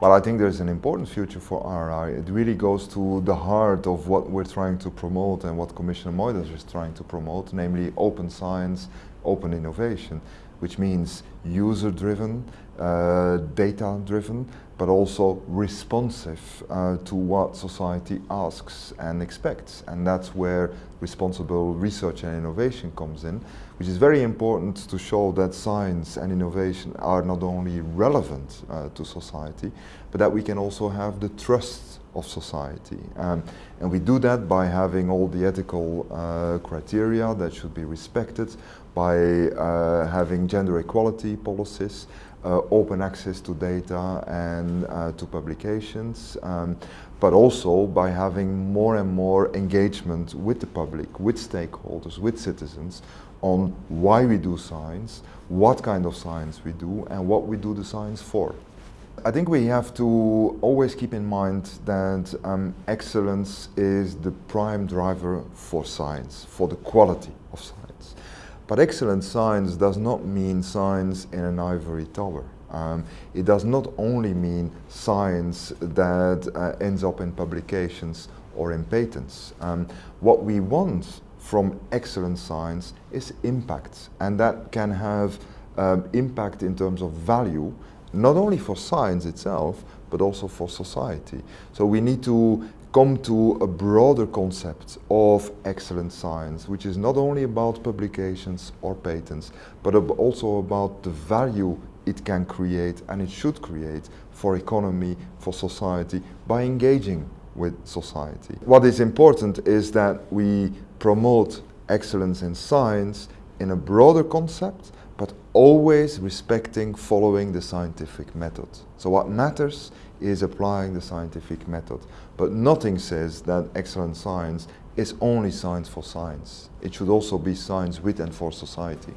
Well, I think there's an important future for RI. It really goes to the heart of what we're trying to promote and what Commissioner Moedas is trying to promote, namely open science, open innovation, which means user-driven, uh, data-driven, but also responsive uh, to what society asks and expects. And that's where responsible research and innovation comes in, which is very important to show that science and innovation are not only relevant uh, to society, but that we can also have the trust of society. Um, and we do that by having all the ethical uh, criteria that should be respected, by uh, having gender equality policies, uh, open access to data and uh, to publications, um, but also by having more and more engagement with the public, with stakeholders, with citizens on why we do science, what kind of science we do and what we do the science for. I think we have to always keep in mind that um, excellence is the prime driver for science, for the quality of science. But excellent science does not mean science in an ivory tower. Um, it does not only mean science that uh, ends up in publications or in patents. Um, what we want from excellent science is impact and that can have um, impact in terms of value not only for science itself but also for society. So we need to come to a broader concept of excellent science which is not only about publications or patents but also about the value it can create and it should create for economy, for society by engaging with society. What is important is that we promote excellence in science in a broader concept, but always respecting following the scientific method. So what matters is applying the scientific method. But nothing says that excellent science is only science for science. It should also be science with and for society.